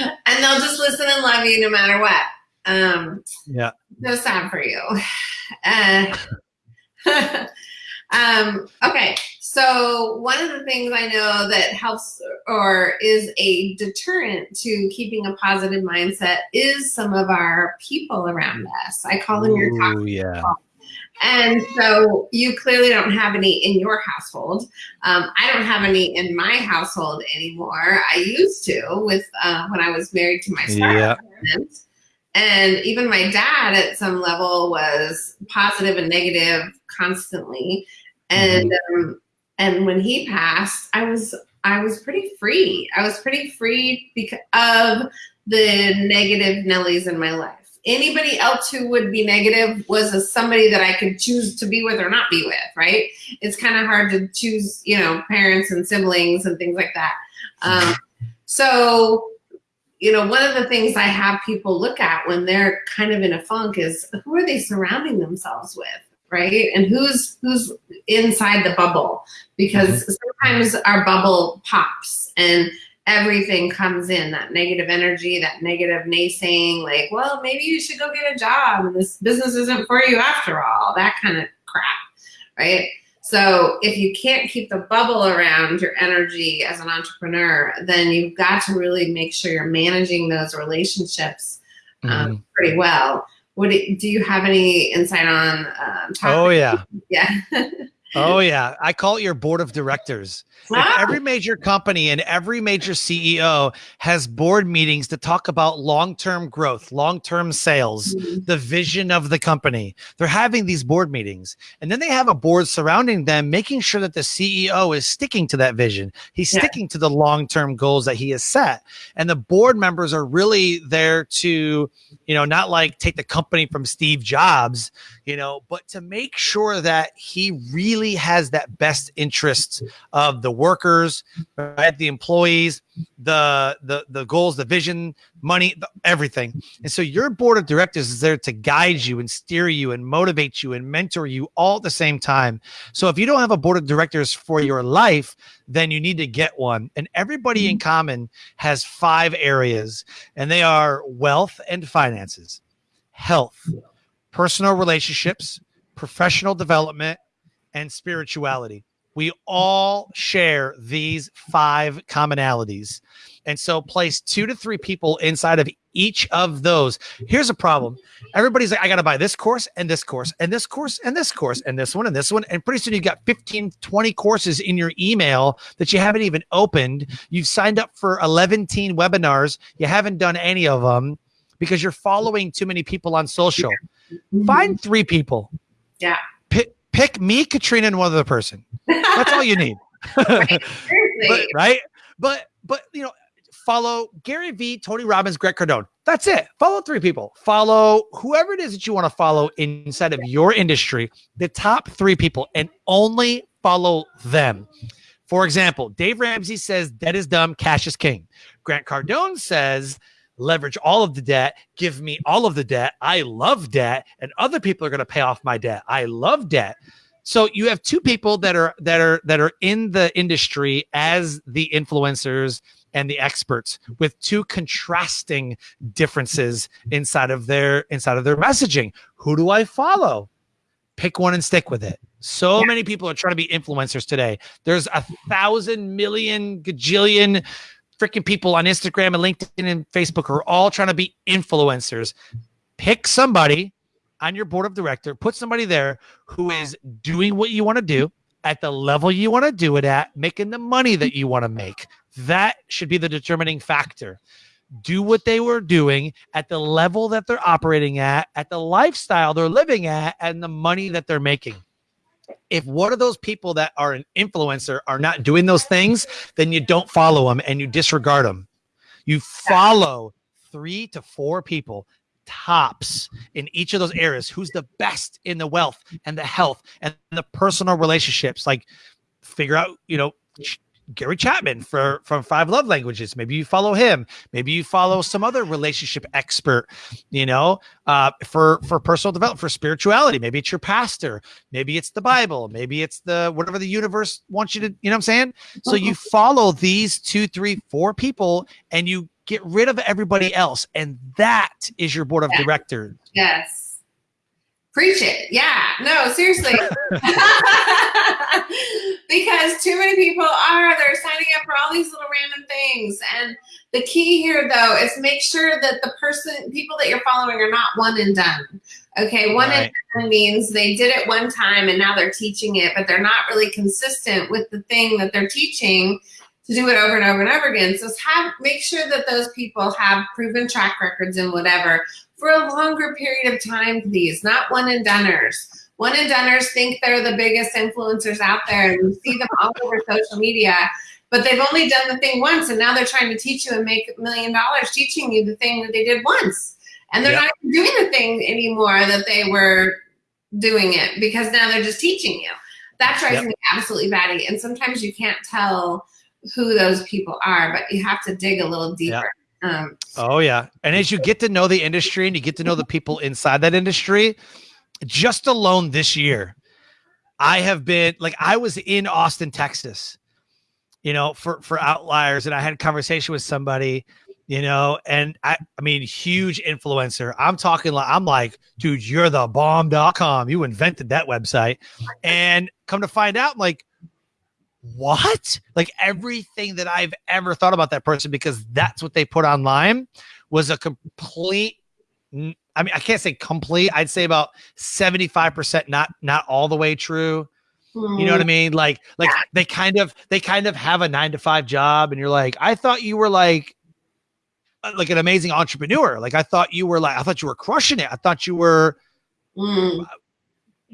And they'll just listen and love you no matter what. Um, yeah. So sad for you. Uh, um, okay. So one of the things I know that helps or is a deterrent to keeping a positive mindset is some of our people around us. I call them your top yeah. People. And so you clearly don't have any in your household. Um, I don't have any in my household anymore. I used to with uh, when I was married to my yeah. And even my dad at some level was positive and negative constantly. And mm-hmm. um, and when he passed, I was I was pretty free. I was pretty free because of the negative Nellies in my life anybody else who would be negative was a, somebody that I could choose to be with or not be with, right? It's kind of hard to choose, you know, parents and siblings and things like that. Um, so, you know, one of the things I have people look at when they're kind of in a funk is who are they surrounding themselves with? Right and who's who's inside the bubble because mm-hmm. sometimes our bubble pops and everything comes in that negative energy, that negative naysaying, like, well, maybe you should go get a job and this business isn't for you after all, that kind of crap, right? So if you can't keep the bubble around your energy as an entrepreneur, then you've got to really make sure you're managing those relationships um, mm-hmm. pretty well. What do, do, you have any insight on? Um, oh yeah, yeah. oh yeah, I call it your board of directors. If every major company and every major CEO has board meetings to talk about long-term growth, long-term sales, mm-hmm. the vision of the company. They're having these board meetings. And then they have a board surrounding them making sure that the CEO is sticking to that vision. He's yeah. sticking to the long-term goals that he has set. And the board members are really there to, you know, not like take the company from Steve Jobs, you know, but to make sure that he really has that best interests of the workers, right? The employees, the the the goals, the vision, money, the, everything. And so your board of directors is there to guide you and steer you and motivate you and mentor you all at the same time. So if you don't have a board of directors for your life, then you need to get one. And everybody in mm-hmm. common has five areas, and they are wealth and finances, health, personal relationships, professional development, and spirituality. We all share these five commonalities. And so place two to three people inside of each of those. Here's a problem. Everybody's like, I got to buy this course and this course and this course and this course and this one and this one. And pretty soon you've got 15, 20 courses in your email that you haven't even opened. You've signed up for 11 teen webinars. You haven't done any of them because you're following too many people on social. Find three people. Yeah pick me, Katrina, and one other person. That's all you need. right, but, right? But but you know, follow Gary Vee, Tony Robbins, Grant Cardone. That's it. Follow three people. Follow whoever it is that you want to follow inside of your industry, the top three people, and only follow them. For example, Dave Ramsey says debt is dumb, cash is king. Grant Cardone says leverage all of the debt, give me all of the debt. I love debt, and other people are going to pay off my debt. I love debt. So you have two people that are that are that are in the industry as the influencers and the experts with two contrasting differences inside of their inside of their messaging. Who do I follow? Pick one and stick with it. So yeah. many people are trying to be influencers today. There's a thousand million gajillion freaking people on Instagram and LinkedIn and Facebook are all trying to be influencers. Pick somebody on your board of director, put somebody there who is doing what you want to do at the level you want to do it at, making the money that you want to make. That should be the determining factor. Do what they were doing at the level that they're operating at, at the lifestyle they're living at, and the money that they're making if one of those people that are an influencer are not doing those things, then you don't follow them and you disregard them. You follow three to four people tops in each of those areas who's the best in the wealth and the health and the personal relationships like figure out you know Gary Chapman for from Five Love Languages. Maybe you follow him. Maybe you follow some other relationship expert. You know, uh, for for personal development, for spirituality. Maybe it's your pastor. Maybe it's the Bible. Maybe it's the whatever the universe wants you to. You know what I'm saying? So you uh-huh. follow these two, three, four people, and you get rid of everybody else. And that is your board of Yeah. directors. Yes. Preach it. Yeah. No, seriously. because too many people are, they're signing up for all these little random things. And the key here, though, is make sure that the person, people that you're following are not one and done. Okay. One Right. and done means they did it one time and now they're teaching it, but they're not really consistent with the thing that they're teaching to do it over and over and over again. So have make sure that those people have proven track records and whatever for a longer period of time, please. Not one and doneers. One and doneers think they're the biggest influencers out there, and you see them all over social media. But they've only done the thing once, and now they're trying to teach you and make a million dollars teaching you the thing that they did once. And they're Yep. not even doing the thing anymore that they were doing it because now they're just teaching you. That drives Yep. me absolutely batty. And sometimes you can't tell who those people are, but you have to dig a little deeper. Um, Oh yeah. And as you get to know the industry and you get to know the people inside that industry, just alone this year, I have been like I was in Austin, Texas, you know, for for outliers, and I had a conversation with somebody, you know, and I I mean, huge influencer. I'm talking like I'm like, dude, you're the bomb.com. You invented that website. And come to find out, I'm like, what? Like everything that I've ever thought about that person because that's what they put online was a complete I mean, I can't say complete. I'd say about 75% not not all the way true. You know what I mean? Like like they kind of they kind of have a 9 to 5 job and you're like, "I thought you were like uh, like an amazing entrepreneur. Like I thought you were like I thought you were crushing it. I thought you were Mm.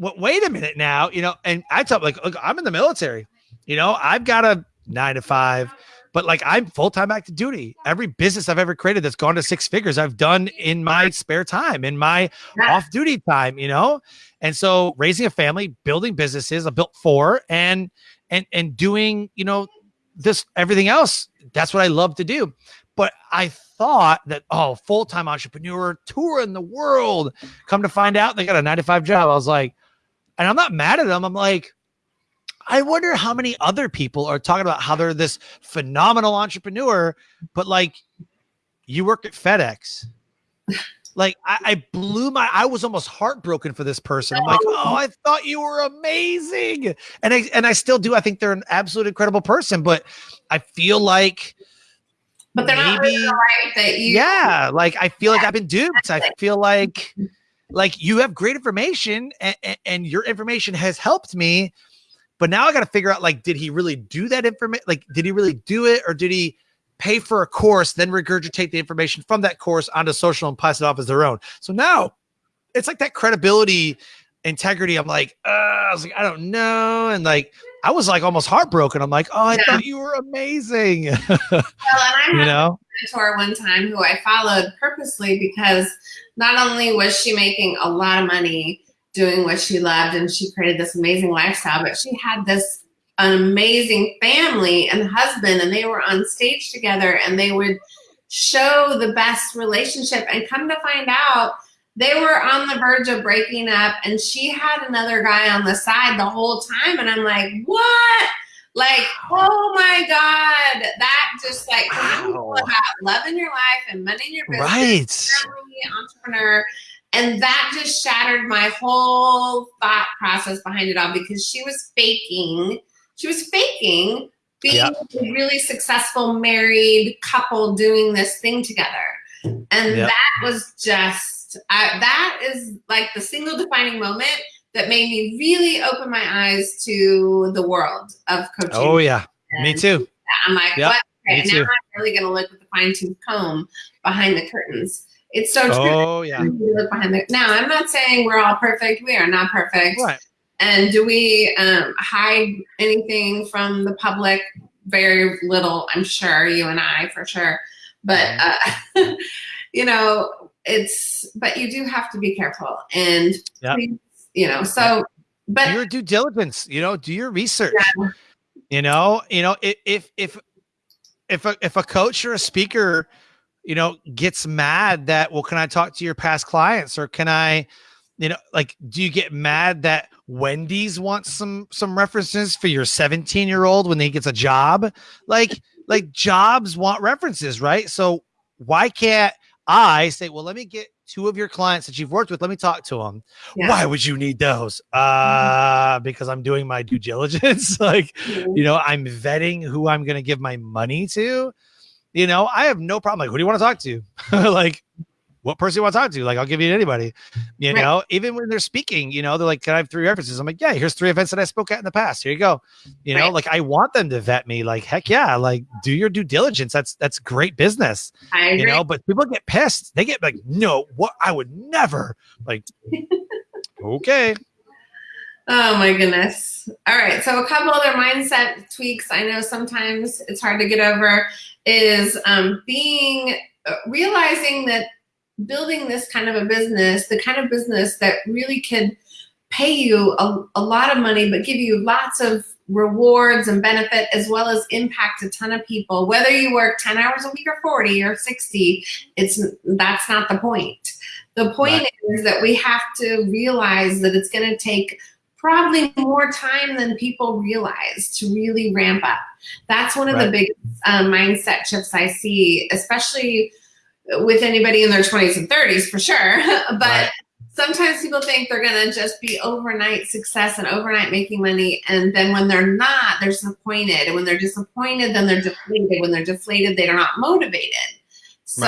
w- wait a minute now, you know, and I tell like, look, I'm in the military, you know, I've got a nine to five, but like I'm full time active duty. Every business I've ever created that's gone to six figures, I've done in my spare time, in my Yeah. off duty time, you know, and so raising a family, building businesses, I built four, and and and doing, you know, this everything else. That's what I love to do. But I thought that oh, full time entrepreneur, touring the world. Come to find out, they got a nine to five job. I was like, and I'm not mad at them. I'm like, I wonder how many other people are talking about how they're this phenomenal entrepreneur, but like you work at FedEx. Like I, I blew my I was almost heartbroken for this person. I'm like, oh, I thought you were amazing. And I and I still do. I think they're an absolute incredible person, but I feel like But they're not Maybe- living the life that you. yeah like i feel like i've been duped i feel like like you have great information and, and your information has helped me but now i got to figure out like did he really do that information like did he really do it or did he pay for a course then regurgitate the information from that course onto social and pass it off as their own so now it's like that credibility integrity i'm like uh, i was like i don't know and like i was like almost heartbroken i'm like oh i Yeah. thought you were amazing Well, and I you had know a mentor one time who I followed purposely because not only was she making a lot of money doing what she loved and she created this amazing lifestyle, but she had this an amazing family and husband, and they were on stage together and they would show the best relationship. And come to find out, they were on the verge of breaking up, and she had another guy on the side the whole time. And I'm like, what? Like, oh my God, that just like Wow. about loving your life and money in your business, right family, entrepreneur. And that just shattered my whole thought process behind it all because she was faking. She was faking being Yeah. a really successful married couple doing this thing together. And Yeah. that was just, I, that is like the single defining moment that made me really open my eyes to the world of coaching. oh yeah me too I'm like, Yeah, what? Okay, too. now I'm really going to look with the fine tooth comb behind the curtains. It's so true. Oh yeah. Look behind the, now, I'm not saying we're all perfect. We are not perfect. Right. And do we um, hide anything from the public? Very little, I'm sure. You and I, for sure. But uh, you know, it's. But you do have to be careful, and Yep. please, you know. So, but Do your due diligence. You know, do your research. Yeah. You know, you know, if if if a if a coach or a speaker, you know, gets mad that, well, can I talk to your past clients or can I, you know, like, do you get mad that Wendy's wants some some references for your 17 year old when he gets a job? Like, like jobs want references, right? So why can't I say, well, let me get two of your clients that you've worked with. Let me talk to them. Yeah. Why would you need those? Uh, mm-hmm. because I'm doing my due diligence. like, mm-hmm. you know, I'm vetting who I'm going to give my money to. You know, I have no problem. Like, who do you want to talk to? like, what person you want to talk to? Like, I'll give you anybody. You right. know, even when they're speaking, you know, they're like, "Can I have three references?" I'm like, "Yeah, here's three events that I spoke at in the past. Here you go." You know, like I want them to vet me. Like, heck yeah, like do your due diligence. That's that's great business. You know, but people get pissed. They get like, "No, what? I would never." Like, okay. Oh my goodness. All right. So a couple other mindset tweaks I know sometimes it's hard to get over is um, being uh, realizing that building this kind of a business, the kind of business that really can pay you a, a lot of money, but give you lots of rewards and benefit as well as impact a ton of people whether you work 10 hours a week or 40 or 60 it's that's not the point the point right. is that we have to realize that it's going to take probably more time than people realize to really ramp up that's one of right. the big uh, mindset shifts i see especially with anybody in their 20s and 30s for sure. but right. sometimes people think they're going to just be overnight success and overnight making money. And then when they're not, they're disappointed. And when they're disappointed, then they're deflated. When they're deflated, they're not motivated. So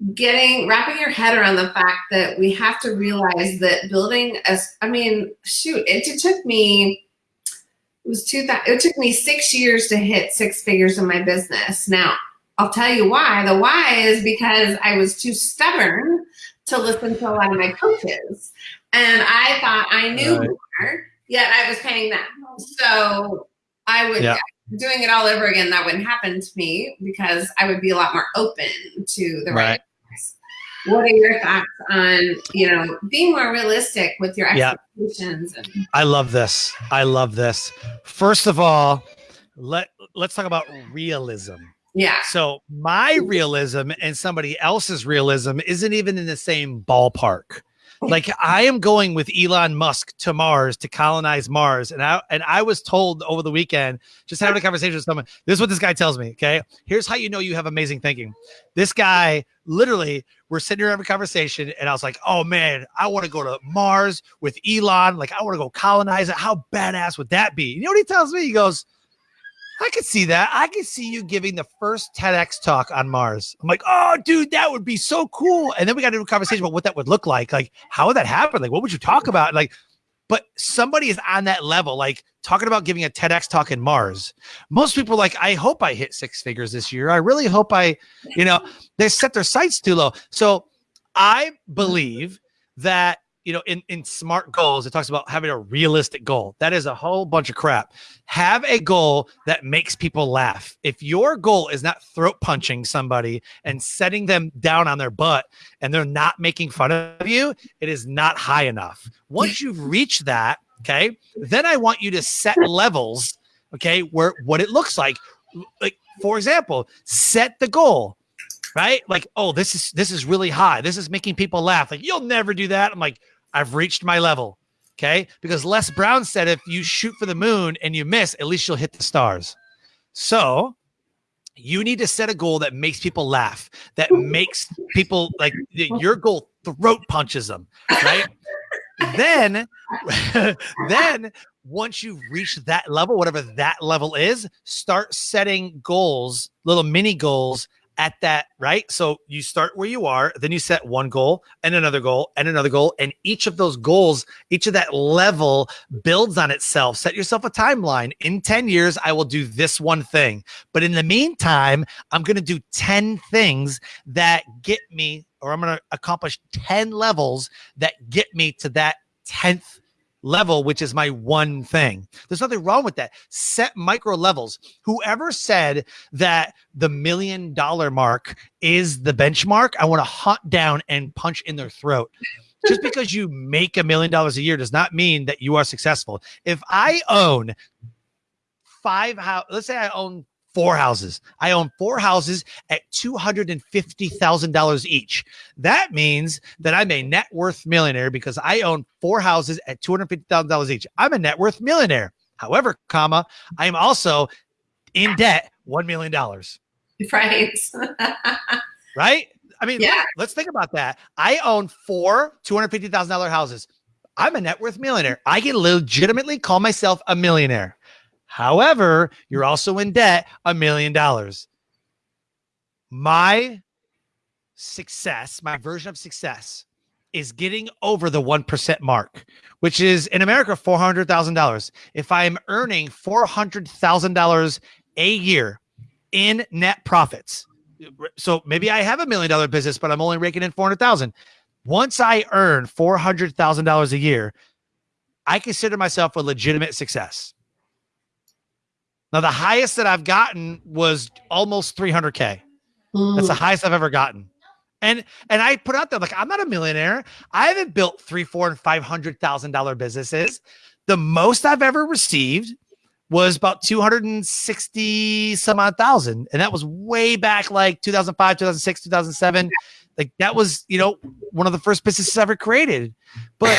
right. getting, wrapping your head around the fact that we have to realize that building a, I mean, shoot, it, it took me, it was two, it took me six years to hit six figures in my business. Now, I'll tell you why. The why is because I was too stubborn to listen to a lot of my coaches. And I thought I knew right. more, yet I was paying them. So I would, yeah. doing it all over again, that wouldn't happen to me because I would be a lot more open to the right. right what are your thoughts on you know being more realistic with your expectations yeah. i love this i love this first of all let let's talk about realism yeah. So my realism and somebody else's realism isn't even in the same ballpark. Like I am going with Elon Musk to Mars to colonize Mars, and I and I was told over the weekend, just having a conversation with someone. This is what this guy tells me. Okay, here's how you know you have amazing thinking. This guy, literally, we're sitting here having a conversation, and I was like, "Oh man, I want to go to Mars with Elon. Like I want to go colonize it. How badass would that be?" You know what he tells me? He goes, I could see that. I could see you giving the first TEDx talk on Mars. I'm like, oh, dude, that would be so cool. And then we got into a conversation about what that would look like. Like, how would that happen? Like, what would you talk mm-hmm. about? Like, but somebody is on that level, like talking about giving a TEDx talk in Mars. Most people are like, I hope I hit six figures this year. I really hope I, you know, they set their sights too low. So I believe that you know, in, in smart goals, it talks about having a realistic goal. That is a whole bunch of crap. Have a goal that makes people laugh. If your goal is not throat punching somebody and setting them down on their butt and they're not making fun of you, it is not high enough. Once you've reached that, okay, then I want you to set levels, okay, where what it looks like. Like, for example, set the goal right? Like, oh, this is this is really high. This is making people laugh. Like, you'll never do that. I'm like, I've reached my level. Okay. Because Les Brown said if you shoot for the moon and you miss, at least you'll hit the stars. So you need to set a goal that makes people laugh, that makes people like your goal throat punches them, right? then, then once you've reached that level, whatever that level is, start setting goals, little mini goals at that, right? So you start where you are, then you set one goal and another goal and another goal. And each of those goals, each of that level builds on itself. Set yourself a timeline. In 10 years, I will do this one thing. But in the meantime, I'm going to do 10 things that get me, or I'm going to accomplish 10 levels that get me to that 10th level, which is my one thing. There's nothing wrong with that. Set micro levels. Whoever said that the million dollar mark is the benchmark, I want to hunt down and punch in their throat. Just because you make a million dollars a year does not mean that you are successful. If I own five house, let's say I own four houses. I own four houses at $250,000 each. That means that I'm a net worth millionaire because I own four houses at $250,000 each. I'm a net worth millionaire. However, comma, I am also in debt $1 million. Right. right? I mean, Yeah. let's think about that. I own four $250,000 houses. I'm a net worth millionaire. I can legitimately call myself a millionaire. However, you're also in debt a million dollars. My success, my version of success is getting over the 1% mark, which is in America $400,000. If I am earning $400,000 a year in net profits, so maybe I have a million dollar business, but I'm only raking in 400,000. Once I earn $400,000 a year, I consider myself a legitimate success. Now, the highest that I've gotten was almost 300K. That's the mm. highest I've ever gotten. And and I put out there like I'm not a millionaire. I haven't built three, four, and five hundred thousand dollar businesses. The most I've ever received was about 260 some odd thousand. And that was way back like 2005, 2006, 2007. Like that was, you know, one of the first businesses I ever created. But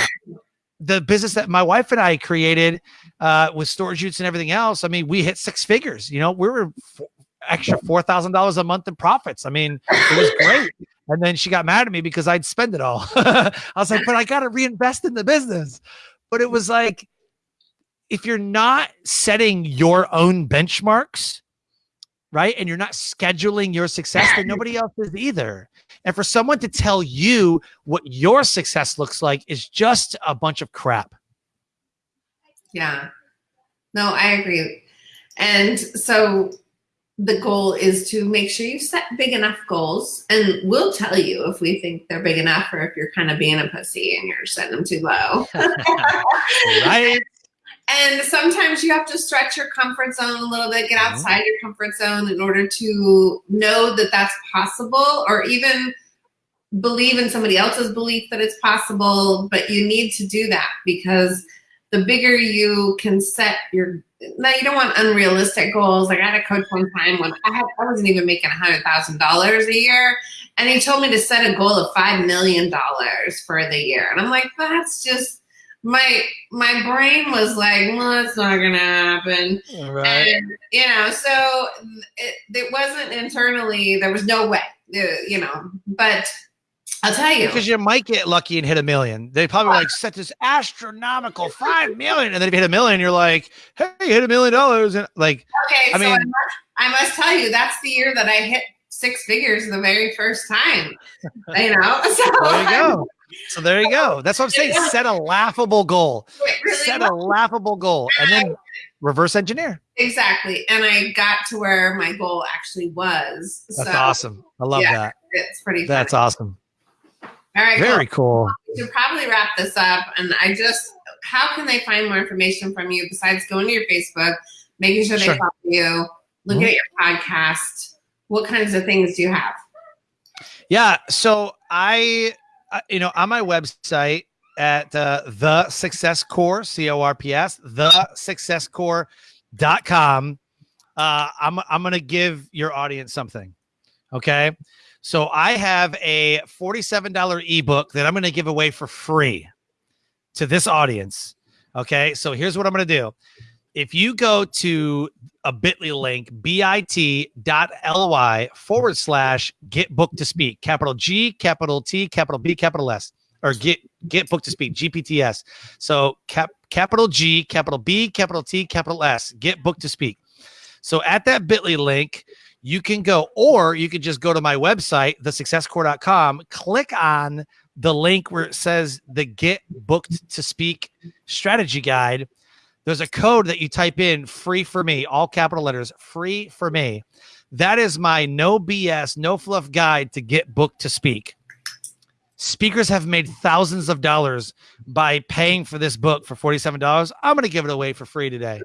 the business that my wife and I created uh, with storage units and everything else, I mean, we hit six figures. You know, we were extra four thousand dollars a month in profits. I mean, it was great. And then she got mad at me because I'd spend it all. I was like, but I got to reinvest in the business. But it was like, if you're not setting your own benchmarks, right, and you're not scheduling your success, then nobody else is either. And for someone to tell you what your success looks like is just a bunch of crap. Yeah. No, I agree. And so the goal is to make sure you set big enough goals and we'll tell you if we think they're big enough or if you're kind of being a pussy and you're setting them too low. right? And sometimes you have to stretch your comfort zone a little bit, get Mhm. outside your comfort zone in order to know that that's possible or even believe in somebody else's belief that it's possible. But you need to do that because the bigger you can set your now you don't want unrealistic goals. Like I had a coach one time when I had I wasn't even making a hundred thousand dollars a year, and he told me to set a goal of five million dollars for the year, and I'm like, that's just my my brain was like, well, that's not gonna happen. Right. And, you know, so it, it wasn't internally, there was no way, uh, you know, but I'll tell you. Because you might get lucky and hit a million. They probably like set this astronomical five million, and then if you hit a million, you're like, "Hey, you hit a million dollars!" And like, Okay, I so I mean- must, I must tell you, that's the year that I hit six figures the very first time. You know, so there you go. So there you go. That's what I'm saying. Set a laughable goal. Really Set a laughable goal, and then reverse engineer. exactly. And I got to where my goal actually was. That's so awesome. I love yeah, that. It's pretty. That's awesome. All right. Very cool. cool. We should probably wrap this up. And I just, how can they find more information from you besides going to your Facebook, making sure they Sure. follow you, look Mhm. at your podcast? What kinds of things do you have? Yeah. So I, you know, on my website at uh, the success corps, C O R P S, the successcorps.com, uh, I'm, I'm going to give your audience something. Okay. So I have a $47 ebook that I'm going to give away for free to this audience. Okay. So here's what I'm going to do. If you go to a bit.ly link, bit.ly forward slash get book to speak, capital G, capital T, capital B, capital S, or get get book to speak, GPTS. So cap capital G, capital B, capital T, capital S, get book to speak. So at that bit.ly link, you can go, or you could just go to my website, thesuccesscorps.com, click on the link where it says the get booked to speak strategy guide. There's a code that you type in free for me, all capital letters, free for me. That is my no BS, no fluff guide to get booked to speak. Speakers have made thousands of dollars by paying for this book for $47. I'm going to give it away for free today.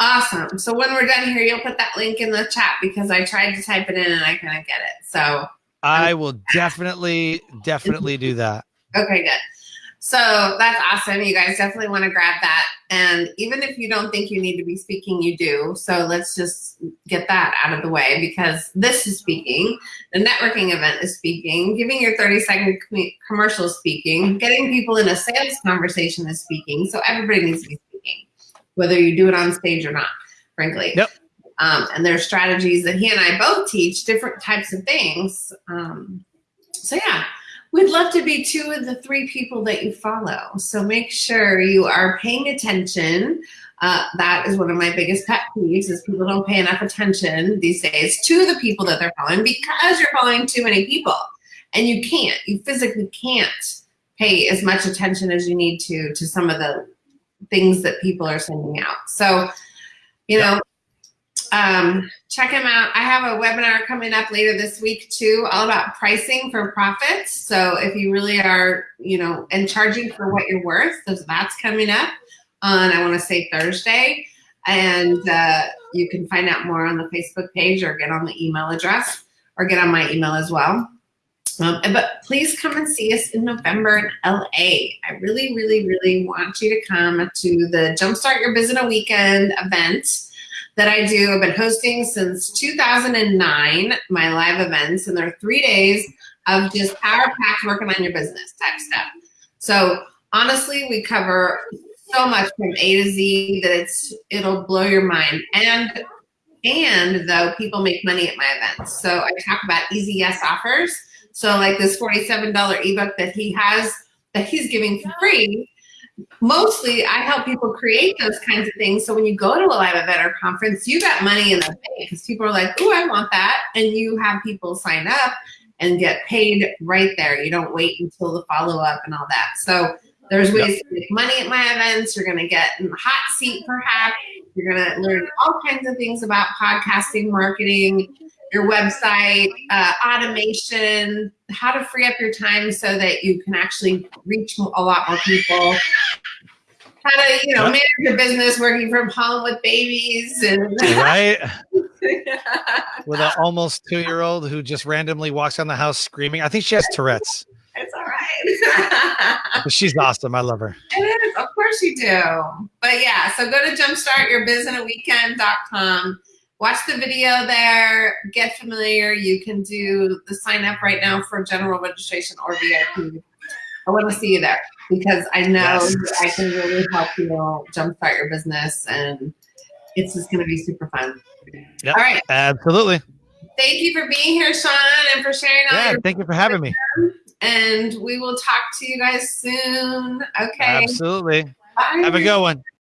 Awesome. So when we're done here, you'll put that link in the chat because I tried to type it in and I couldn't get it. So, I um, will definitely, definitely do that. okay, good. So that's awesome. You guys definitely want to grab that. And even if you don't think you need to be speaking, you do. So let's just get that out of the way because this is speaking. The networking event is speaking. Giving your 30 second commercial speaking. Getting people in a sales conversation is speaking. So everybody needs to be speaking, whether you do it on stage or not, frankly. Yep. Um, and there's strategies that he and I both teach, different types of things. Um, so yeah, we'd love to be two of the three people that you follow. So make sure you are paying attention. Uh, that is one of my biggest pet peeves is people don't pay enough attention these days to the people that they're following because you're following too many people and you can't, you physically can't pay as much attention as you need to to some of the things that people are sending out. So, you know, um, check them out. I have a webinar coming up later this week too, all about pricing for profits. So if you really are, you know, and charging for what you're worth, that's coming up on, I want to say Thursday. And uh, you can find out more on the Facebook page or get on the email address or get on my email as well. Um, but please come and see us in November in LA. I really, really, really want you to come to the Jumpstart Your Business a Weekend event that I do. I've been hosting since 2009, my live events, and they're three days of just power packed working on your business type stuff. So honestly, we cover so much from A to Z that it's it'll blow your mind. And and though people make money at my events. So I talk about easy yes offers. So like this $47 ebook that he has that he's giving for free mostly I help people create those kinds of things. So when you go to a live event or conference, you got money in the bank because people are like, oh, I want that. And you have people sign up and get paid right there. You don't wait until the follow up and all that. So there's ways yep. to make money at my events. You're going to get in the hot seat perhaps. You're going to learn all kinds of things about podcasting, marketing, your website, uh, automation, how to free up your time so that you can actually reach a lot more people. How to, you know, manage your business working from home with babies and right with an almost two-year-old who just randomly walks down the house screaming. I think she has Tourette's. It's all right. but she's awesome. I love her. It is. Of course you do. But yeah, so go to jumpstartyourbusinessweekend.com watch the video there, get familiar. You can do the sign up right now for general registration or VIP. I want to see you there because I know yes. I can really help you jumpstart your business and it's just going to be super fun. Yep, All right. Absolutely. Thank you for being here, Sean, and for sharing all yeah, thank you for having me. And we will talk to you guys soon. Okay. Absolutely. Bye. Have a good one.